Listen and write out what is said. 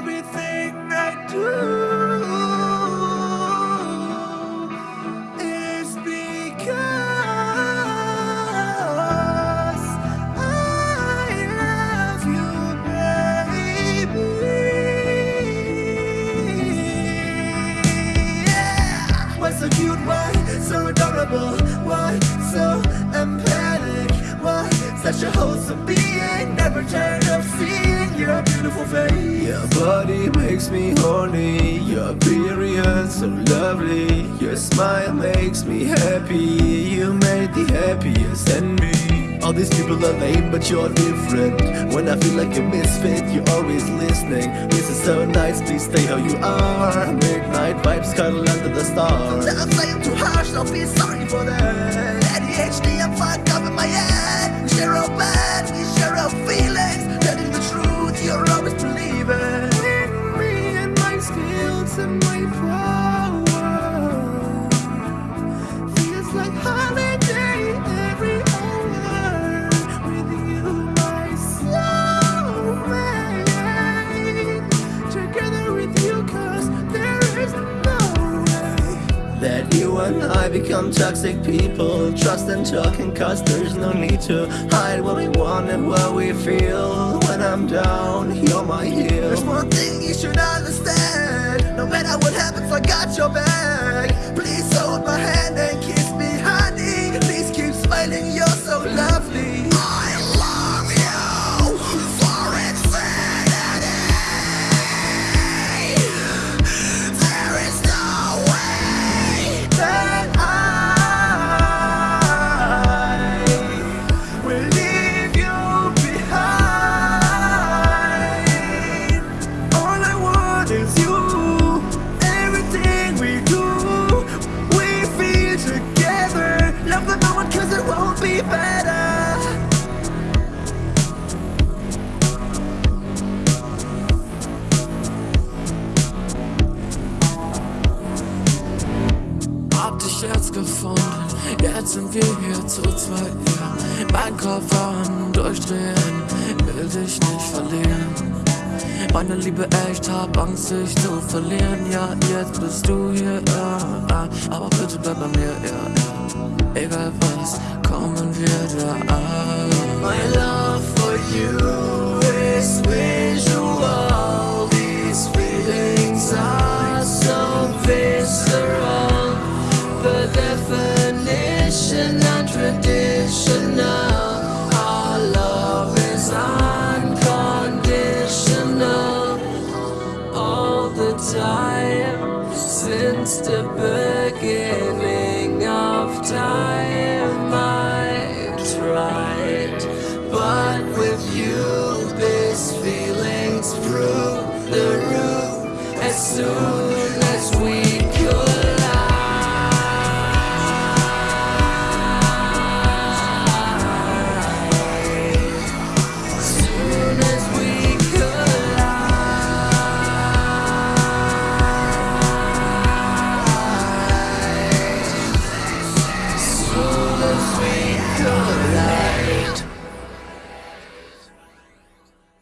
everything I do is because I love you, baby. Yeah. Why so cute? Why so adorable? Why so empathic? Why such a wholesome being? Never tired of seeing your beautiful face. Your body makes me horny. Your period so lovely. Your smile makes me happy. You made the happiest in me. All these people are lame, but you're different. When I feel like a misfit, you're always listening. This is so nice, please stay how you are. Midnight vibes cuddle under the stars. Sometimes I am too harsh, don't be sorry for that That you and I become toxic people. Trust and talking cause there's no need to Hide what we want and what we feel. When I'm down, you're my heel There's one thing you should dich jetzt gefunden, jetzt sind wir hier zu zweit, ja. Mein Kopf am Durchdrehen, will dich nicht verlieren. Meine Liebe, echt hab Angst, dich zu verlieren, ja. Jetzt bist du hier, ja. Aber bitte bleib bei mir, ja. Egal was, kommen wir da an. Time since the beginning of time. I tried, but with you, these feelings prove the root. As soon